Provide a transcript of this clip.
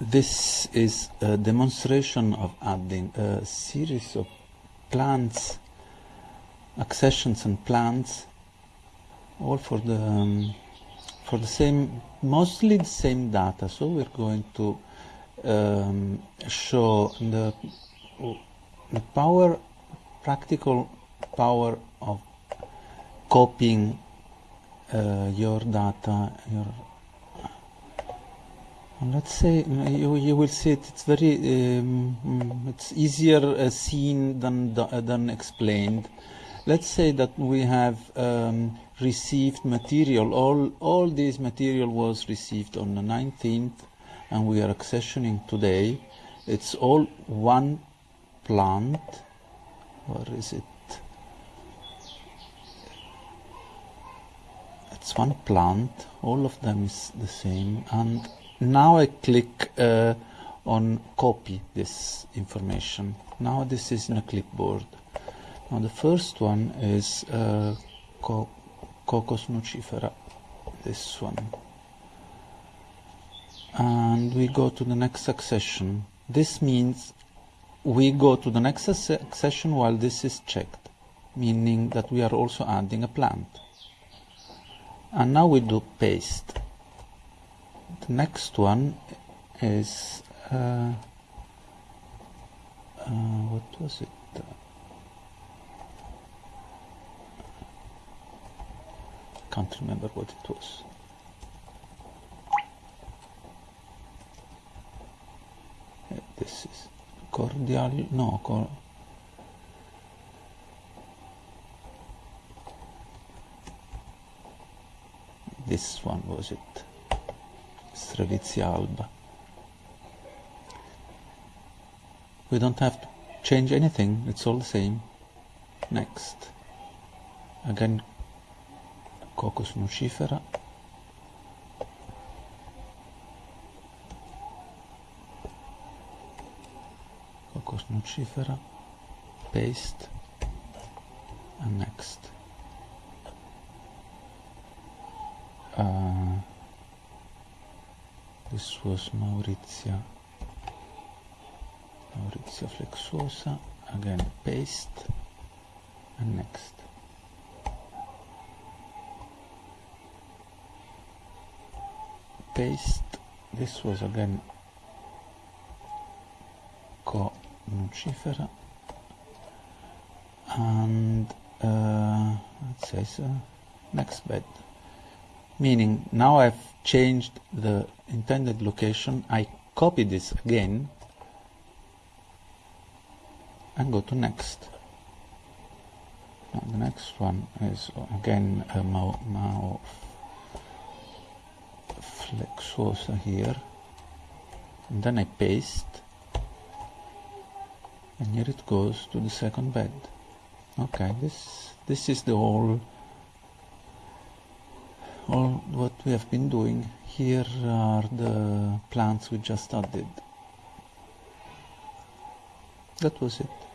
this is a demonstration of adding a series of plants, accessions and plants, all for the um, for the same, mostly the same data. So we're going to um, show the the power, practical power of copying uh, your data, your let's say you, you will see it, it's very um, it's easier uh, seen than than explained. Let's say that we have um, received material. All all this material was received on the 19th and we are accessioning today. It's all one plant. Where is it? It's one plant. All of them is the same and now I click uh, on copy this information. Now this is in a clipboard. Now the first one is uh, Co Cocos nucifera, this one. And we go to the next accession. This means we go to the next accession while this is checked, meaning that we are also adding a plant. And now we do paste next one is uh, uh, what was it? Can't remember what it was. This is cordial no cor this one was it Strelitzia alba. We don't have to change anything, it's all the same. Next. Again, Cocos nucifera. Cocos nucifera. Paste. And next. Uh, this was Mauritia Mauritia flexuosa again paste. And next. Paste. This was again co nucifera and uh, let's say so. Next bed meaning now I've changed the intended location. I copy this again and go to next. Now the next one is again a Mao, Mao flexuosa here. And then I paste. And here it goes to the second bed. Okay this this is the whole all what we have been doing here are the plants we just added that was it